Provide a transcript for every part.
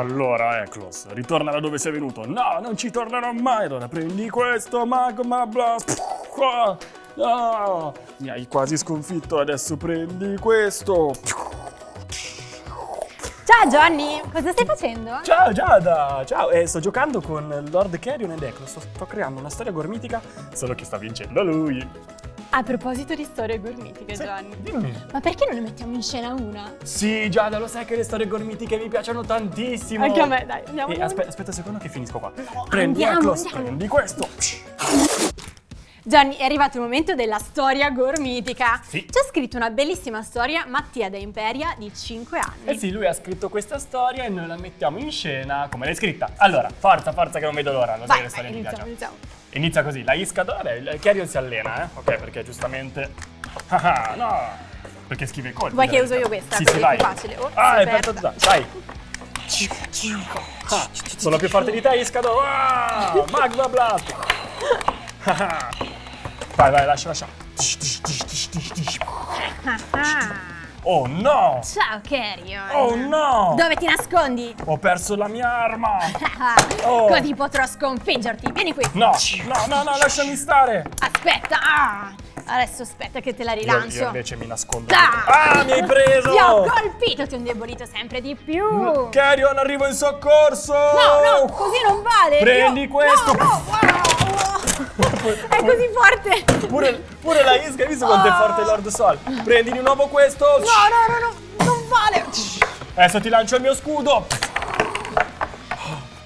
Allora, Eclos, ritorna da dove sei venuto. No, non ci tornerò mai. Allora prendi questo, Magma Blast. No, mi hai quasi sconfitto, adesso prendi questo. Ciao Johnny, cosa stai facendo? Ciao Giada, ciao, eh, sto giocando con Lord Carrion ed Eclos, sto, sto creando una storia gormitica, solo che sta vincendo lui. A proposito di storie gormitiche, Sì, Johnny. dimmi. Ma perché non ne mettiamo in scena una? Sì, Giada, lo sai che le storie gormitiche mi piacciono tantissimo. Anche a me, dai, andiamo. E aspe- aspetta un secondo che finisco qua. prendi andiamo, andiamo. prendi questo. Johnny, è arrivato il momento della storia gormitica. Sì. Ci ha scritto una bellissima storia Mattia da Imperia di 5 anni. Eh sì, lui ha scritto questa storia e noi la mettiamo in scena come l'hai scritta. Allora, forza, forza che non vedo l'ora, lo sai che storie mi piacciono. iniziamo. Inizia così, la Iscado, vabbè, il Carrion si allena, eh? Ok, perché giustamente... Ah, no! Perché scrive i colpi. Vuoi che uso io questa? Sì, sì, è vai. più facile. Oh, ah, è è per aperta. dai. Ah, sono più forte di te, Iscado. Ah, Magma Blast. Ah, vai, vai, lascia, lascia. Ah, Oh no! Ciao Carrion. Oh no! Dove ti nascondi? Ho perso la mia arma! Oh. Così potrò sconfiggerti. Vieni qui. No, no, no, no, lasciami stare! Aspetta. Ah, adesso aspetta che te la Io, rilancio. io invece mi nascondo. Ah! Ah, mi hai preso! Ti ho colpito, ti ho indebolito sempre di più. No, Carrion, arrivo in soccorso! no, così non vale. Prendi Io- questo. No, no, wow. È così forte. Pure, pure la Isca, hai visto quanto è forte Lord Sol? Prendi di nuovo questo! No, no, no, no, non vale. Adesso ti lancio il mio scudo!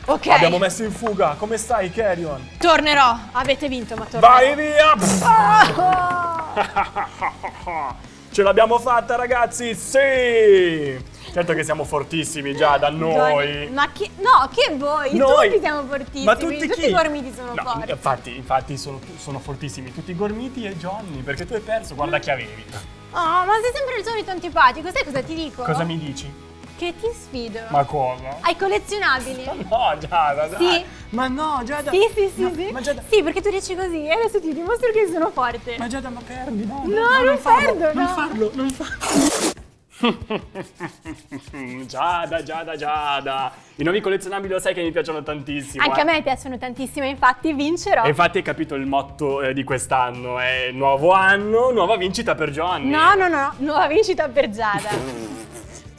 Ok, Abbiamo messo in fuga. Come stai, Carrion? tornerò. Avete vinto, ma tornerò. Vai via! Ah. Ce l'abbiamo fatta, ragazzi! Sì! Certo che siamo fortissimi già da noi. Ma che... No, che voi? Noi. Tutti siamo fortissimi. Ma tutti chi? i gormiti sono No, forti. Infatti, infatti sono, sono fortissimi tutti i gormiti e Johnny, perché tu hai perso, guarda che avevi. Oh, ma sei sempre il solito antipatico. Sai cosa ti dico? Cosa mi dici? Che ti sfido. Ma cosa? Hai collezionabili? No, Giada, dai. Sì. Ma no, Giada. Sì, sì, sì, No, sì. Ma Giada, Sì, perché tu dici così e adesso ti dimostro che sono forte. ma Giada, ma perdi, no. No, non farlo, perdo, Non no. farlo, non farlo. Giada, Giada, Giada. I nuovi collezionabili lo sai che mi piacciono tantissimo. Anche eh. a me piacciono tantissimo, infatti vincerò. E infatti hai capito il motto eh, di quest'anno, è nuovo anno, nuova vincita per Johnny. No, no, no, nuova vincita per Giada.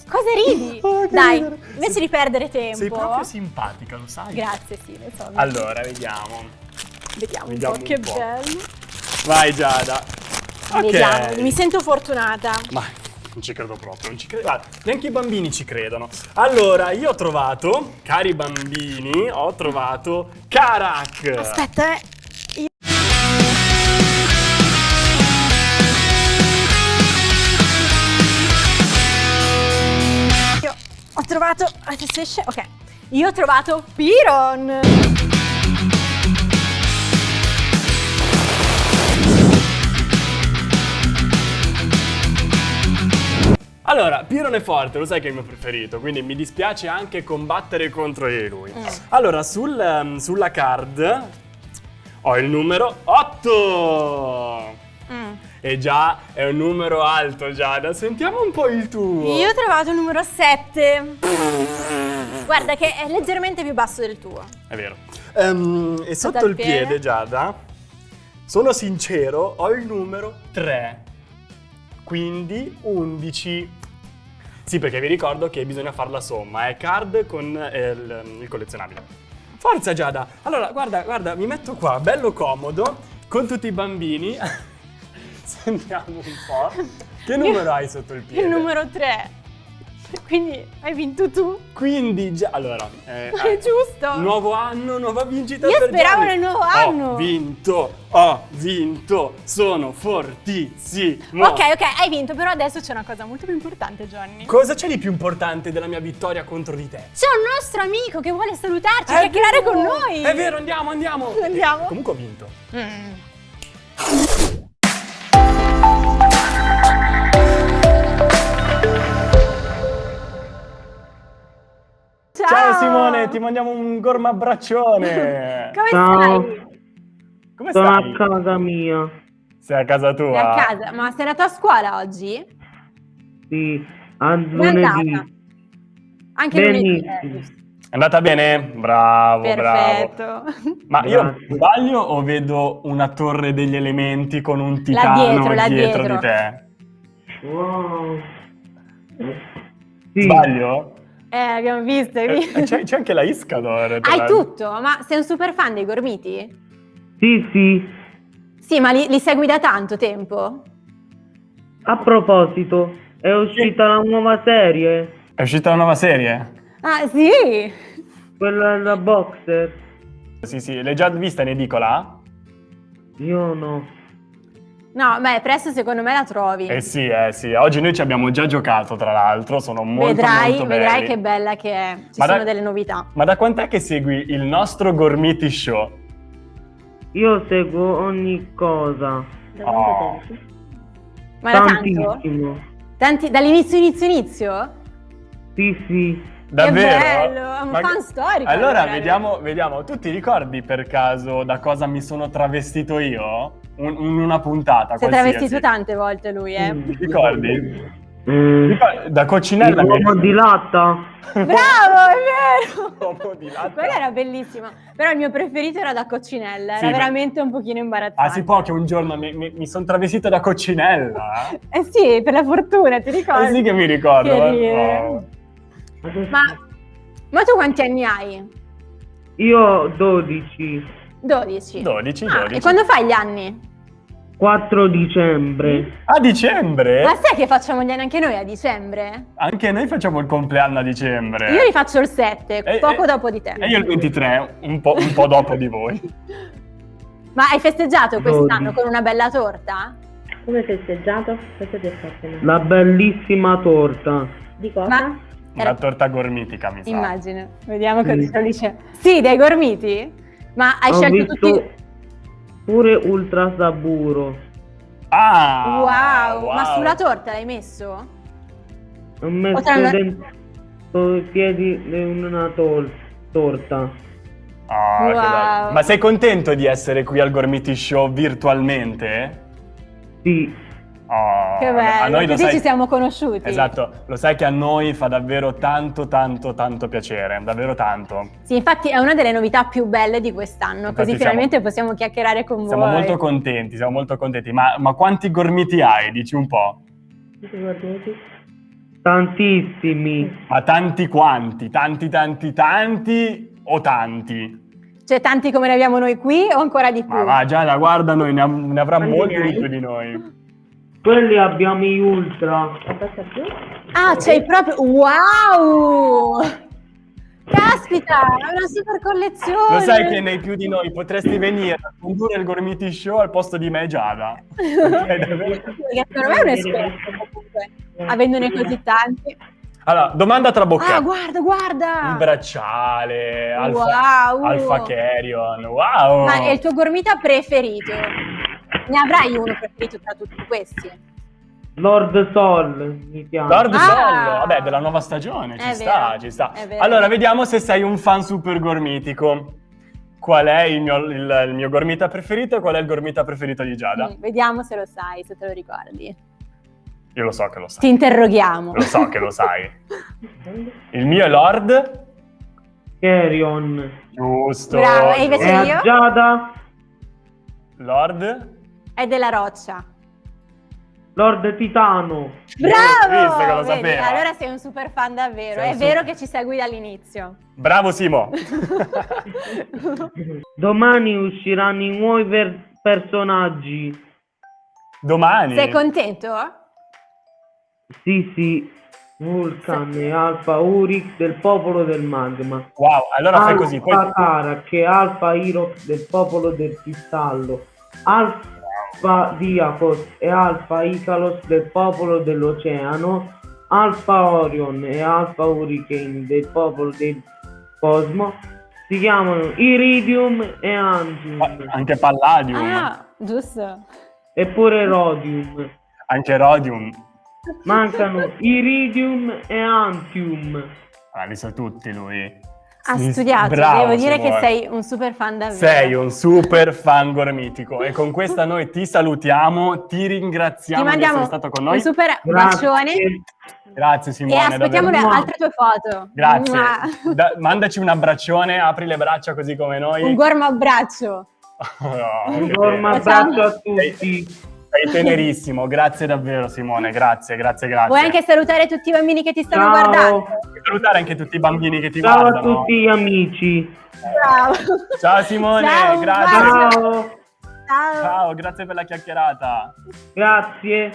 Cosa ridi? Oh, Dai, ridere. invece di perdere tempo. Sei proprio simpatica, lo sai? Grazie, sì, lo so. Allora, vediamo. vediamo un vediamo po', un che po'. bello. Vai Giada. Ok. Vediamo, mi sento fortunata. Ma non ci credo proprio, non ci credo. Guarda, neanche i bambini ci credono. Allora, io ho trovato, cari bambini, ho trovato Karak. Aspetta, eh. Io- Io ho trovato. Ok. Io ho trovato Piron. Allora, Piron è forte, lo sai che è il mio preferito, quindi mi dispiace anche combattere contro di lui. Mm. Allora, sul, ehm, sulla card ho il numero 8. Mm. E già è un numero alto, Giada. Sentiamo un po' il tuo. Io ho trovato il numero 7. Guarda che è leggermente più basso del tuo. È vero. Ehm, e sotto al il piede? piede, Giada, sono sincero, ho il numero 3. Quindi 11. Sì, perché vi ricordo che bisogna fare la somma, è card con eh, il, il collezionabile. Forza Giada! Allora, guarda, guarda, mi metto qua, bello comodo, con tutti i bambini. Sentiamo un po'. Che numero hai sotto il piede? Il numero 3. Quindi hai vinto tu. Quindi già, allora, eh, è giusto. Nuovo anno, nuova vincita Io per speravo Gianni. nel nuovo anno. Ho vinto, ho vinto, sono fortissimo. Ok, ok, hai vinto, però adesso c'è una cosa molto più importante, Johnny. Cosa c'è di più importante della mia vittoria contro di te? C'è un nostro amico che vuole salutarci, chiacchierare con noi. È vero, andiamo, andiamo. Andiamo. Eh, comunque ho vinto. Mm. Simone, ti mandiamo un gorma abbraccione. Come Ciao. stai? Come Sono stai? a casa mia. Sei a casa Sei tua? a casa, ma sei andato a scuola oggi? Sì, a lunedì. Anche lunedì. Benissimo. eh. andata bene? Bravo, Perfetto. bravo. Ma io sbaglio o vedo una torre degli elementi con un Là titano dietro, là dietro dietro. di te? Wow. Sì. Sbaglio? Eh, abbiamo visto, Eh, visto? C'è, c'è anche la Iscador. Hai l'altro. tutto, ma sei un super fan dei gormiti? Sì, sì. Sì, ma li, li segui da tanto tempo? A proposito, è uscita la nuova serie, È uscita una nuova serie? Ah, sì! quella da boxer. Sì, sì, l'hai già vista in edicola? Io no. No, beh, presto secondo me la trovi. Eh sì, eh sì. Oggi noi ci abbiamo già giocato, tra l'altro, sono molto, vedrai, molto vedrai che bella che è. Ci Ma sono dai- delle novità. Ma da quant'è che segui il nostro Gormiti Show? Io seguo ogni cosa. Oh. Ma da tanto? Tantissimo. Tanti- dall'inizio, inizio, inizio? Sì, sì. Davvero? bello, è un fan storico, Allora, allora. vediamo, vediamo. Tu ti ricordi per caso da cosa mi sono travestito io? Un- in una puntata Si è qualsiasi. travestito tante volte lui, eh. Mm. Ti ricordi? Mm. Da coccinella L'uomo di latta. Bravo, è vero! L'uomo di latta. Quella era bellissima, però il mio preferito era da coccinella, Sì, era ma- veramente un pochino imbarazzante. Ah, si può che un giorno mi, mi- mi sono travestito da coccinella? Eh sì, per la fortuna, ti ricordi? Eh sì che mi ricordo. Che eh. Ma, ma tu quanti anni hai? Io 12. 12. 12, Ah, 12. e quando fai gli anni? 4 dicembre. A dicembre? Ma sai che facciamo gli anni anche noi a dicembre? Anche noi facciamo il compleanno a dicembre. Io li faccio il 7, Eh, poco eh, dopo di te. E io il 23, un po', un po' dopo di voi. Ma hai festeggiato quest'anno con una bella torta? Come hai festeggiato? Ti hai fatto? bellissima torta. Di cosa? Ma Una torta gormitica, mi sa. immagino, vediamo Sì. cosa dice. Sì, dei gormiti? Ma hai Ho scelto visto tutti... pure ultra saburo. Ah! wow, ma sulla torta l'hai messo? Ho messo Potremmo- dentro i piedi di una tol- torta. Ah, che Wow. bello. Ma sei contento di essere qui al Gormiti Show virtualmente? Sì, Oh, Che a bello, noi lo così sai... ci siamo conosciuti. Esatto, lo sai che a noi fa davvero tanto, tanto, tanto piacere, davvero tanto. Sì, infatti è una delle novità più belle di quest'anno, così siamo- finalmente possiamo chiacchierare con Siamo voi. molto contenti, siamo molto contenti. Ma, ma quanti gormiti hai? Dici un po'. Ti guardati? tantissimi. Ma tanti quanti? Tanti, tanti, tanti o tanti? Cioè tanti come ne abbiamo noi qui o ancora di più? Ma va, Giada, guarda, noi ne, ne avrà Quanti molti di più di noi. Quelli abbiamo gli ultra. Ah, c'hai proprio... Wow! Caspita, è una super collezione! Lo sai che nei più di noi potresti venire a condurre il Gormiti Show al posto di me e Giada? Davvero? Perché secondo me è un esperto comunque, avendone così tanti. Allora, domanda tra bocche. Ah, guarda, guarda! Il bracciale, Alfa, Wow! Alfa Carrion, wow! Ma è il tuo gormita preferito? Ne avrai uno preferito tra tutti questi? Lord Sol mi chiama. Lord Ah! Sollo, vabbè, della nuova stagione, ci È sta, vero, ci sta. Allora, vediamo se sei un fan super gormitico. Qual è il mio, il- il mio gormita preferito e qual è il gormita preferito di Giada? Mm, vediamo se lo sai, se te lo ricordi. Io lo so che lo sai. Ti interroghiamo. Lo so che lo sai. Il mio è Lord. Carrion. Giusto. Bravo, e invece io? Giada, Lord. È della roccia. Lord Titano. Bravo! Che Vedi? Allora sei un super fan davvero. Sei È vero super- che ci segui dall'inizio. Bravo Simo. Domani usciranno i nuovi per- personaggi. Domani. sei contento? Sì, sì. Vulcan e Alfa Urix del popolo del magma. Wow, allora fai così. Alfa Poi... Karak e Alfa Irox del popolo del cristallo. Alfa Diakos e Alfa Icalos del popolo dell'oceano. Alfa Orion e Alfa Hurricane del popolo del cosmo. Si chiamano Iridium e Antium. Anche Palladium. Ah, giusto. Eppure Rodium. Anche Rodium. Mancano Iridium e Antium. Ah, li sa tutti lui. Ha Sì, studiato, bravo, devo dire Simone. che sei un super fan davvero. Sei un super fan gormitico e con questa noi ti salutiamo, ti ringraziamo Ti di essere stato con noi. un super Grazie. bacione Grazie e Simone, aspettiamo le davvero. altre tue foto. Grazie. Mua. Da- mandaci un abbraccione, apri le braccia così come noi. Un gormo abbraccio. Oh, Un gormo abbraccio a tutti. Sei tenerissimo, grazie davvero Simone, grazie, grazie, grazie. Vuoi anche salutare tutti i bambini che ti stanno Ciao. guardando? Salutare anche tutti i bambini che ti Ciao a guardano. tutti gli amici. Ciao. Ciao Simone, Ciao, grazie. Ciao. Ciao. Ciao, grazie per la chiacchierata. Grazie.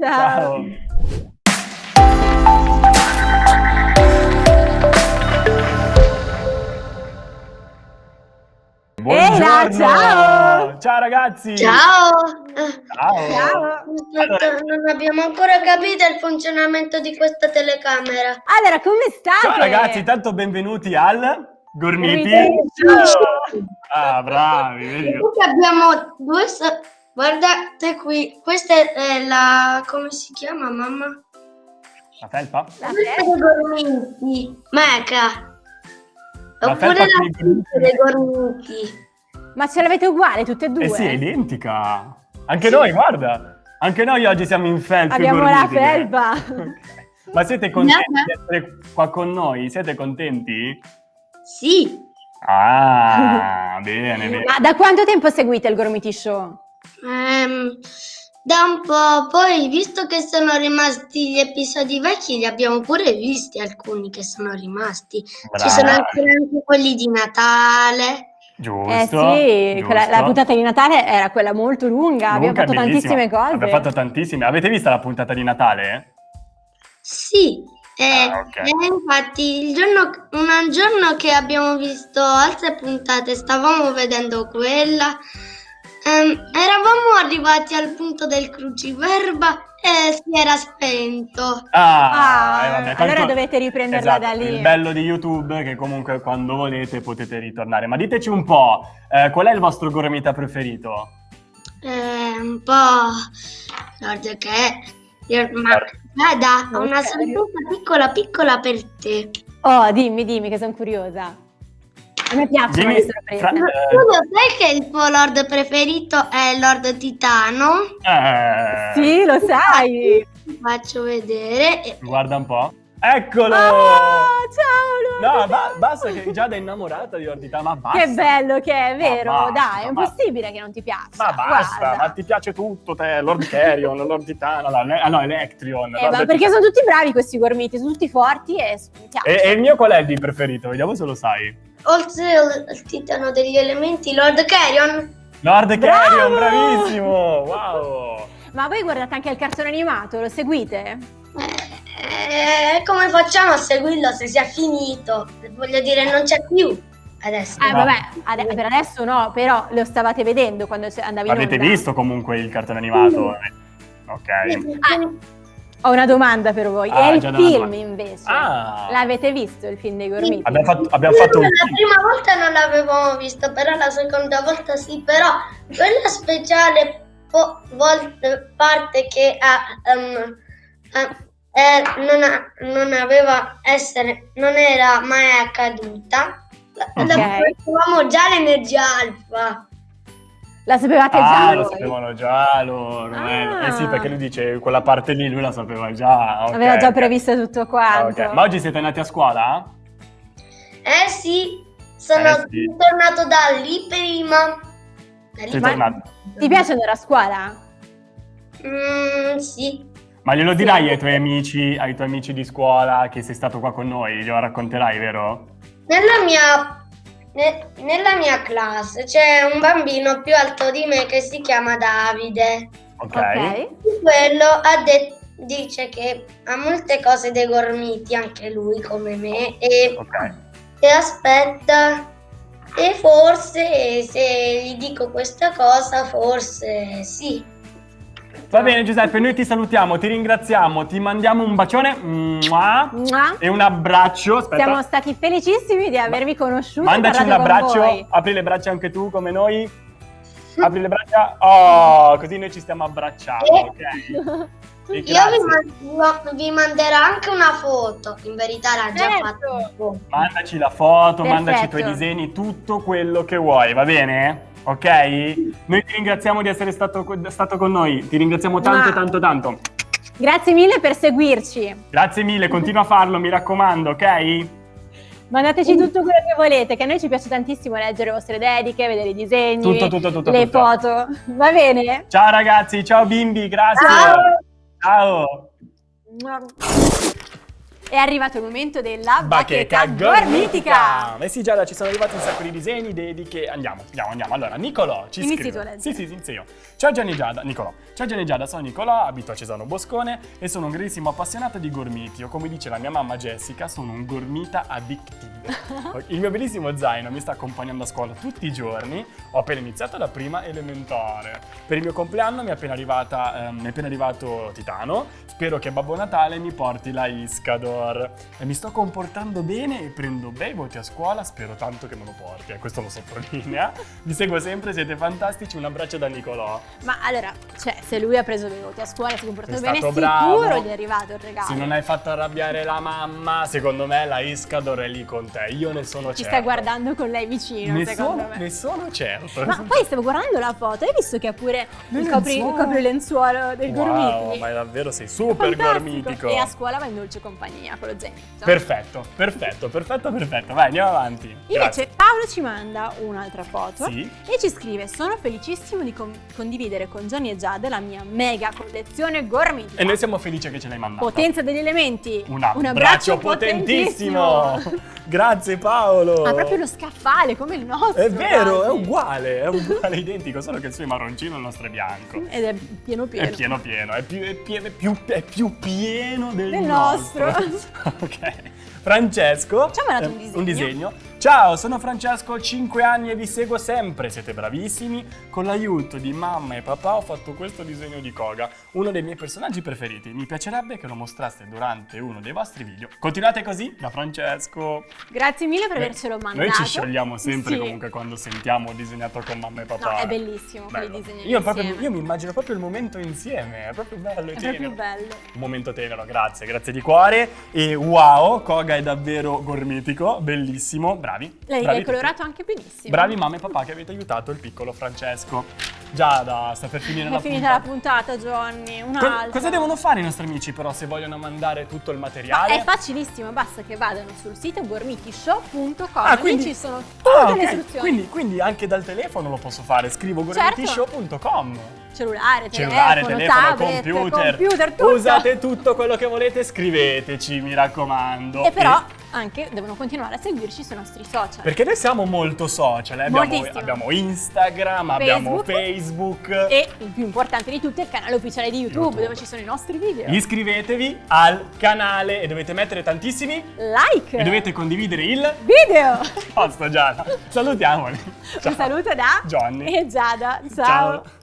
Ciao. Eila, ciao. Ciao ragazzi! Ciao! Ciao! Ciao. Aspetta, non abbiamo ancora capito il funzionamento di questa telecamera. Allora, come state? Ciao ragazzi, tanto benvenuti al Gormiti. Show. Ah, bravi, vedi? Qui abbiamo due... Guardate qui, questa è la... come si chiama mamma? La felpa? La Questa dei gormiti, Meca. La Oppure felpa la tuta dei gormiti. Ma ce l'avete uguale tutte e due? Eh sì, è identica. Anche noi, guarda. Anche noi oggi siamo in felpe Abbiamo la felpa. Ok. Ma siete contenti Nana. di essere qua con noi? Siete contenti? Sì. Ah, bene, bene. Ma da quanto tempo seguite il Gormiti Show? Ehm, da un po', poi visto che sono rimasti gli episodi vecchi, li abbiamo pure visti alcuni che sono rimasti. Ci sono Bravi. anche, anche quelli di Natale. Giusto. eh sì, quella- la giusto. puntata di Natale era quella molto lunga, abbiamo Luca, fatto bellissima. tantissime cose. Abbiamo fatto tantissime. Avete visto la puntata di Natale? Sì, eh, Ah, ok. e infatti il giorno, un giorno che abbiamo visto altre puntate, stavamo vedendo quella, ehm, eravamo arrivati al punto del cruciverba e si era spento. Ah, Ah, eh, vabbè, allora dovete riprenderla Esatto, da lì. Il bello di YouTube è che comunque quando volete potete ritornare. Ma diteci un po', eh, qual è il vostro gormita preferito? Eh, un po'... Guarda che... Ma guarda, ho una sorpresa piccola piccola per te. Oh, dimmi, dimmi che sono curiosa. A me piacciono Dimmi, le sorprese. Fra- Tu eh, lo sai che il tuo lord preferito è Lord Titano? eh, Sì, lo sai. Ti faccio vedere. Guarda un po'. Eccolo! Oh, ciao No, Luca. ba- basta che Giada è innamorata di Ordita, ma basta. Che bello che è, vero? basta, Dai, è impossibile che non ti piaccia. Ma basta, Guarda. ma ti piace tutto te, Lord Carrion, Lord Titano, la- ah no, Electrion. Eh, Lord ma perché Titano. sono tutti bravi questi gormiti, sono tutti forti e. E, e il mio qual è il di preferito? Vediamo se lo sai. Oltre al, titano degli elementi, Lord Carrion. Lord Bravo! Carrion, bravissimo! Wow! Ma voi guardate anche il cartone animato, lo seguite? Eh, come facciamo a seguirlo se sia finito? Voglio dire, non c'è più adesso. Eh, vabbè, ade- per adesso no, però lo stavate vedendo quando andavi in L'avete visto comunque il cartone animato? Ok. Ah, ho una domanda per voi. Ah, e il film domanda. invece? Ah. L'avete visto il film dei gormiti? Abbiamo fatto, abbiamo fatto un La prima volta non l'avevamo visto, però la seconda volta sì, però quella speciale po- vol- parte che ha, ehm, eh, eh, non, ha- non aveva essere, non era mai accaduta, la, la Ok. sapevamo già l'energia alfa. La sapevate Ah, già lo voi? sapevano già loro. eh. Ah. Eh sì, perché lui dice quella parte lì lui la sapeva già. ok, Aveva già previsto tutto Ah, quanto. ok. Ma oggi siete andati a scuola? Eh sì, sono Eh sì. tornato da lì prima. Da lì. Tornato. Ti piace andare a scuola? Mm, sì. Ma glielo dirai ai tuoi amici, ai tuoi amici di scuola che sei stato qua con noi? Glielo racconterai, vero? Nella mia, ne- nella mia classe c'è un bambino più alto di me che si chiama Davide. Ok. Ok. Quello ha de- dice che ha molte cose dei gormiti, anche lui come me, e, Ok. e aspetta. E forse se gli dico questa cosa, forse sì. Va bene Giuseppe, noi ti salutiamo, ti ringraziamo, ti mandiamo un bacione mua, Mua. e un abbraccio. Aspetta. Siamo stati felicissimi di avervi conosciuto. Mandaci un abbraccio, apri le braccia anche tu come noi. Apri le braccia. Oh, così noi ci stiamo abbracciando, ok? Io vi, man- vi manderò anche una foto. In verità l'ha già Certo. fatto. Mandaci la foto, mandaci i tuoi Perfetto. disegni, tutto quello che vuoi, va bene? Ok? Noi ti ringraziamo di essere stato, stato con noi, ti ringraziamo tanto, Ma- tanto, tanto. Grazie mille per seguirci. Grazie mille, continua a farlo, mi raccomando, ok? Mandateci tutto quello che volete, che a noi ci piace tantissimo leggere le vostre dediche, vedere i disegni, Tutto, tutto, tutto, le foto. Va bene? Ciao ragazzi, ciao bimbi, grazie. Ciao. Ciao. È arrivato il momento della Bacheca bacheca gormitica! Eh sì Giada, ci sono arrivati un sacco di disegni, dediche. Andiamo, andiamo, andiamo. Allora, Nicolò ci Inizi scrive. tu a leggere. Sì, sì, sì, inizio io. Ciao Gianni Giada, Nicolò. Ciao Gianni Giada, sono Nicolò, abito a Cesano Boscone e sono un grandissimo appassionato di gormiti. O come dice la mia mamma Jessica, sono un gormita addictive. Il mio bellissimo zaino mi sta accompagnando a scuola tutti i giorni. Ho appena iniziato la prima elementare. Per il mio compleanno mi è appena, arrivata, ehm, mi è appena arrivato Titano. Spero che Babbo Natale mi porti la Iscador. E mi sto comportando bene e prendo bei voti a scuola. Spero tanto che me lo porti. E questo lo sottolinea. Vi seguo sempre, siete fantastici. Un abbraccio da Nicolò. Ma allora, cioè, se lui ha preso dei voti a scuola, si è comportato bene, stato sicuro bravo. gli è arrivato il regalo. Se non hai fatto arrabbiare la mamma, secondo me la Iscador è lì con te. Io ne sono Ci certo. stai guardando con lei vicino, Ne secondo sono, me. ne sono certo. Ma poi stavo guardando la foto, hai visto che ha pure il, copri, il coprilenzuolo del Wow, gormiti? ma davvero sei super Fantastico. gormitico. E a scuola va in dolce compagnia con lo zainetto. Perfetto, perfetto, perfetto, perfetto. Vai, andiamo avanti. Invece Grazie. Paolo ci manda un'altra foto Sì. e ci scrive Sono felicissimo di con- condividere con Johnny e Giada la mia mega collezione gormitica. E noi siamo felici che ce l'hai mandato. Potenza degli elementi. Un abbraccio, potentissimo. Grazie Paolo. Ha proprio lo scaffale come il nostro. È vero, è quasi. uguale, è uguale, identico, solo che il suo è marroncino e il nostro è bianco. Ed è pieno pieno. È pieno pieno, è più, è pieno, è più, è più pieno del, Del nostro. ok. Francesco. Ci ha mandato un eh, disegno. un disegno. Ciao, sono Francesco, ho 5 anni e vi seguo sempre, siete bravissimi. Con l'aiuto di mamma e papà ho fatto questo disegno di Koga, uno dei miei personaggi preferiti. Mi piacerebbe che lo mostraste durante uno dei vostri video. Continuate così, da Francesco. Grazie mille per avercelo mandato. Noi ci sciogliamo sempre Sì. comunque quando sentiamo disegnato con mamma e papà. No, è bellissimo quei Bello. disegni Io, proprio, io mi immagino proprio il momento insieme, è proprio bello e È tenero. proprio bello. Un momento tenero, grazie, grazie di cuore. E wow, Koga è davvero gormitico, bellissimo, bravi. L'hai, bravi l'hai colorato anche benissimo. Bravi mamma e papà che avete aiutato il piccolo Francesco. Giada, sta per finire È la finita puntata. la puntata, Johnny. Co- cosa devono fare i nostri amici però se vogliono mandare tutto il Ma materiale? è facilissimo, basta che vadano sul sito gormitishow.com. Ah, Lì quindi- ci sono tutte Ah, le ok. istruzioni. Quindi, quindi anche dal telefono lo posso fare, scrivo Certo. gormitishow.com. Cellulare, Cellulare, telefono, telefono, tablet, computer. computer, tutto. Usate tutto quello che volete, scriveteci, mi raccomando. E però anche devono continuare a seguirci sui nostri social. Perché noi siamo molto social, eh? abbiamo, abbiamo Instagram, abbiamo Facebook. E il più importante di tutto è il canale ufficiale di YouTube, YouTube. dove ci sono i nostri video. Iscrivetevi al canale e dovete mettere tantissimi like. e dovete condividere il video. posto Giada. Salutiamoli. Un saluto da Johnny. e Giada. Ciao. Ciao.